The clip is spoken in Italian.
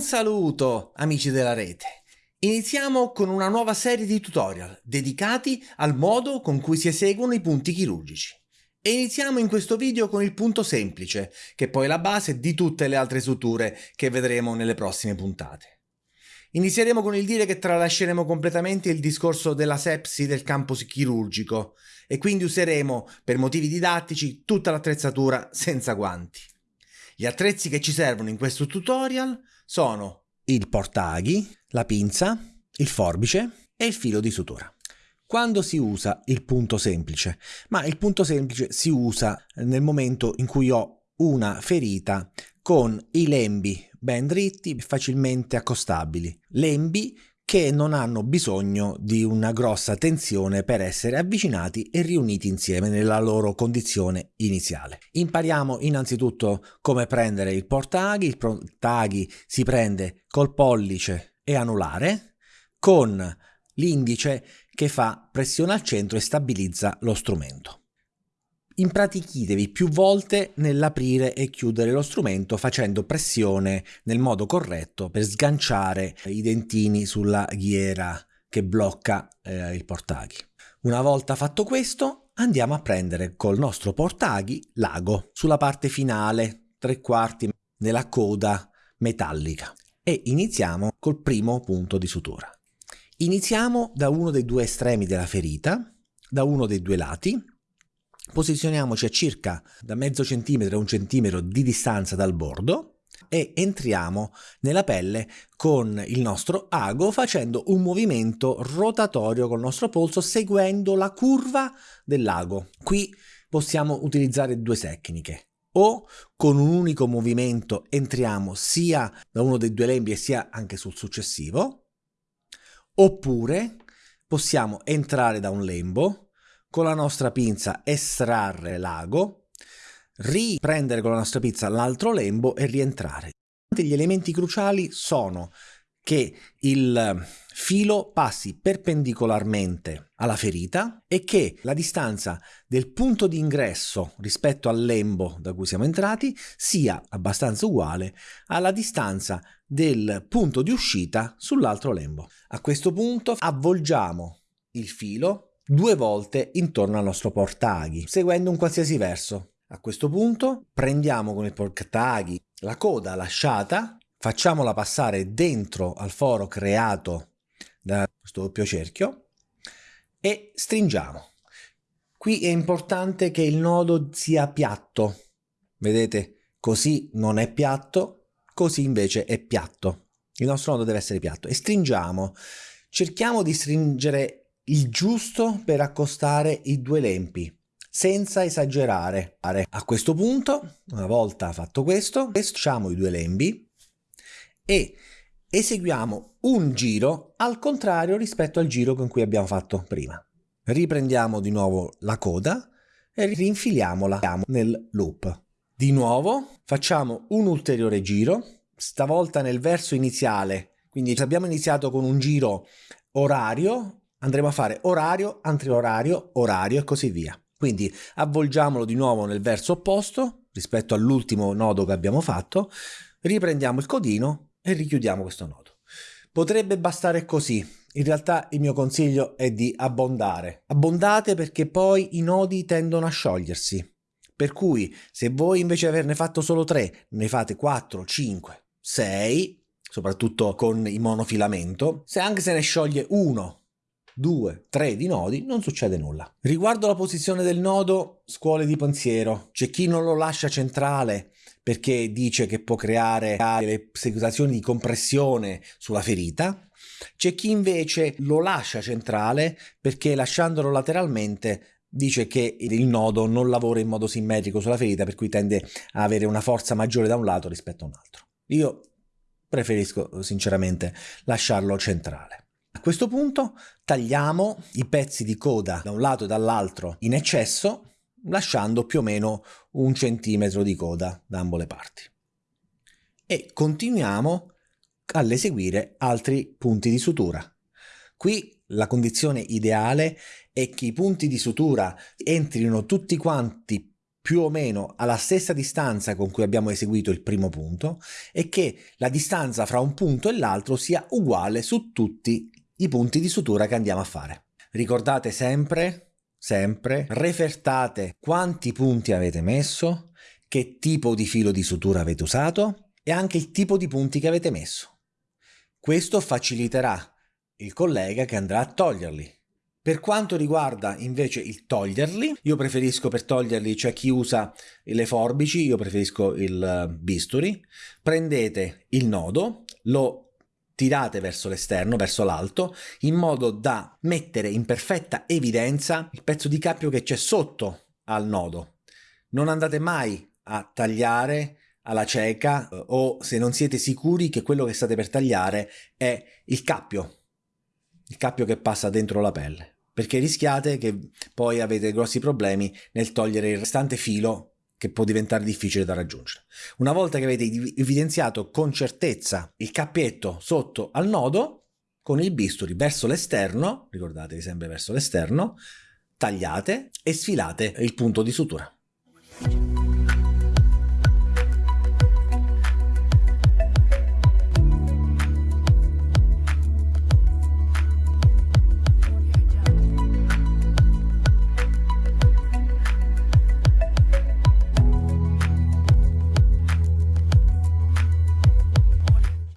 Un saluto amici della rete! Iniziamo con una nuova serie di tutorial dedicati al modo con cui si eseguono i punti chirurgici. E iniziamo in questo video con il punto semplice, che è poi la base di tutte le altre suture che vedremo nelle prossime puntate. Inizieremo con il dire che tralasceremo completamente il discorso della sepsi del campo chirurgico e quindi useremo, per motivi didattici, tutta l'attrezzatura senza guanti. Gli attrezzi che ci servono in questo tutorial sono il portaghi, la pinza, il forbice e il filo di sutura. Quando si usa il punto semplice? Ma il punto semplice si usa nel momento in cui ho una ferita con i lembi ben dritti e facilmente accostabili. Lembi che non hanno bisogno di una grossa tensione per essere avvicinati e riuniti insieme nella loro condizione iniziale. Impariamo innanzitutto come prendere il portaghi, il portaghi si prende col pollice e anulare, con l'indice che fa pressione al centro e stabilizza lo strumento impratichitevi più volte nell'aprire e chiudere lo strumento facendo pressione nel modo corretto per sganciare i dentini sulla ghiera che blocca eh, il portaghi. Una volta fatto questo andiamo a prendere col nostro portaghi l'ago sulla parte finale, tre quarti della coda metallica e iniziamo col primo punto di sutura. Iniziamo da uno dei due estremi della ferita, da uno dei due lati, Posizioniamoci a circa da mezzo centimetro a un centimetro di distanza dal bordo e entriamo nella pelle con il nostro ago facendo un movimento rotatorio col nostro polso seguendo la curva dell'ago. Qui possiamo utilizzare due tecniche. O con un unico movimento entriamo sia da uno dei due lembi e sia anche sul successivo, oppure possiamo entrare da un lembo, con la nostra pinza estrarre l'ago, riprendere con la nostra pinza l'altro lembo e rientrare. Gli elementi cruciali sono che il filo passi perpendicolarmente alla ferita e che la distanza del punto di ingresso rispetto al lembo da cui siamo entrati sia abbastanza uguale alla distanza del punto di uscita sull'altro lembo. A questo punto avvolgiamo il filo due volte intorno al nostro portaghi, seguendo un qualsiasi verso. A questo punto prendiamo con il portaghi la coda lasciata, facciamola passare dentro al foro creato da questo doppio cerchio e stringiamo. Qui è importante che il nodo sia piatto, vedete? Così non è piatto, così invece è piatto. Il nostro nodo deve essere piatto e stringiamo. Cerchiamo di stringere il giusto per accostare i due lempi senza esagerare. A questo punto, una volta fatto questo, facciamo i due lembi e eseguiamo un giro al contrario rispetto al giro con cui abbiamo fatto prima. Riprendiamo di nuovo la coda e rinfiliamola nel loop. Di nuovo facciamo un ulteriore giro, stavolta nel verso iniziale, quindi abbiamo iniziato con un giro orario andremo a fare orario, antriorario, orario e così via. Quindi avvolgiamolo di nuovo nel verso opposto rispetto all'ultimo nodo che abbiamo fatto, riprendiamo il codino e richiudiamo questo nodo. Potrebbe bastare così, in realtà il mio consiglio è di abbondare. Abbondate perché poi i nodi tendono a sciogliersi. Per cui se voi invece di averne fatto solo 3, ne fate 4, 5, 6, soprattutto con il monofilamento, se anche se ne scioglie uno 2, 3 di nodi non succede nulla. Riguardo la posizione del nodo, scuole di pensiero. C'è chi non lo lascia centrale perché dice che può creare le situazioni di compressione sulla ferita. C'è chi invece lo lascia centrale perché lasciandolo lateralmente dice che il nodo non lavora in modo simmetrico sulla ferita per cui tende a avere una forza maggiore da un lato rispetto a un altro. Io preferisco sinceramente lasciarlo centrale. A questo punto tagliamo i pezzi di coda da un lato e dall'altro in eccesso, lasciando più o meno un centimetro di coda da ambo le parti. E continuiamo all'eseguire altri punti di sutura. Qui la condizione ideale è che i punti di sutura entrino tutti quanti più o meno alla stessa distanza con cui abbiamo eseguito il primo punto e che la distanza fra un punto e l'altro sia uguale su tutti i punti di sutura che andiamo a fare. Ricordate sempre, sempre, refertate quanti punti avete messo, che tipo di filo di sutura avete usato e anche il tipo di punti che avete messo. Questo faciliterà il collega che andrà a toglierli. Per quanto riguarda invece il toglierli, io preferisco per toglierli, cioè chi usa le forbici, io preferisco il eh, bisturi, prendete il nodo, lo tirate verso l'esterno, verso l'alto, in modo da mettere in perfetta evidenza il pezzo di cappio che c'è sotto al nodo. Non andate mai a tagliare alla cieca eh, o se non siete sicuri che quello che state per tagliare è il cappio, il cappio che passa dentro la pelle, perché rischiate che poi avete grossi problemi nel togliere il restante filo che può diventare difficile da raggiungere. Una volta che avete evidenziato con certezza il cappietto sotto al nodo, con il bisturi verso l'esterno, ricordatevi sempre verso l'esterno, tagliate e sfilate il punto di sutura.